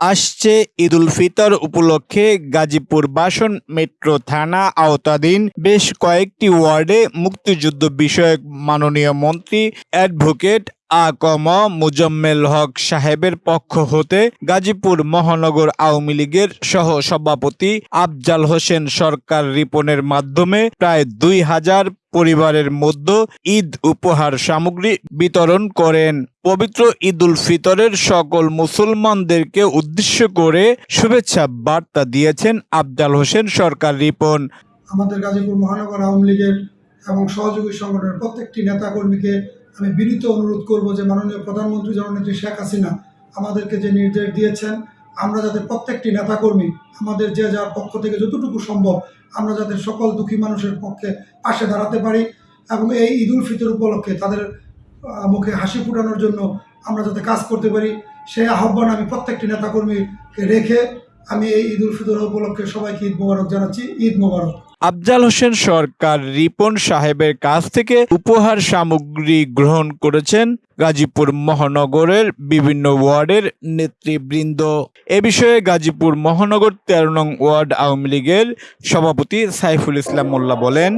আসছে ঈদ উল ফিতর উপলক্ষে গাজীপুর বাসন মেট্রো থানা আওতাধীন বেশ কয়েকটি ওয়ার্ডে মুক্তিযুদ্ধ বিষয়ক মাননীয় মন্ত্রী অ্যাডভোকেট আ কম মুজম্মেল হক সাহেবের পক্ষ হতে গাজীপুর মহানগর আওয়ামী লীগের সহ সভাপতি আফজাল হোসেন সরকার রিপনের মাধ্যমে প্রায় দুই হাজার পরিবারের মধ্যে ঈদ উপহার সামগ্রী বিতরণ করেন। পবিত্র ঈদুল ফিতরের সকল মুসলমানদেরকে উদ্দেশ্য করে শুভেচ্ছা বার্তা দিয়েছেন আফজাল হোসেন সরকার রিপন। আমাদের গাজীপুর মহানগর আওয়ামী লীগের এবং সহযোগী সংগঠনের প্রত্যেকটি নেতাকর্মীকে আমি বিনীত অনুরোধ করব যে মাননীয় প্রধানমন্ত্রী জননেত্রী শেখ হাসিনা আমাদেরকে যে নির্দেশ দিয়েছেন, আমরা যাতে প্রত্যেকটি নেতাকর্মী, আমাদের যে যার পক্ষ থেকে যতটুকু সম্ভব, আমরা যাতে সকল দুঃখী মানুষের পক্ষে পাশে দাঁড়াতে পারি এবং এই ঈদুল ফিতর উপলক্ষে তাদের মুখে হাসি ফুটানোর জন্য আমরা যাতে কাজ করতে পারি। সেই আহ্বান আমি প্রত্যেকটি নেতাকর্মীকে রেখে আমি এই ঈদুল ফিতর উপলক্ষে সবাইকে ঈদ মোবারক জানাচ্ছি। ঈদ মোবারক। আফজাল হোসেন সরকার রিপন সাহেবের কাছ থেকে উপহার সামগ্রী গ্রহণ করেছেন গাজীপুর মহানগরের বিভিন্ন ওয়ার্ডের নেতৃবৃন্দ। এ বিষয়ে গাজীপুর মহানগর তেরো নং ওয়ার্ড আওয়ামী লীগের সভাপতি সাইফুল ইসলাম মোল্লা বলেন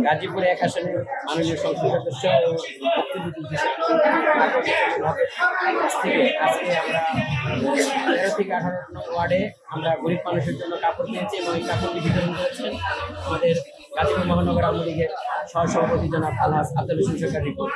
তেরো থেকে আঠারো ওয়ার্ডে আমরা গরিব মানুষের জন্য কাপড় কিনেছি এবং এই কাপড়টি বিতরণ করেছেন আমাদের গাজীপুর মহানগর আওয়ামী লীগের সহসভাপতি জনাব আলহাজ আব্দুল হোসেন সরকার রিপোর্ট।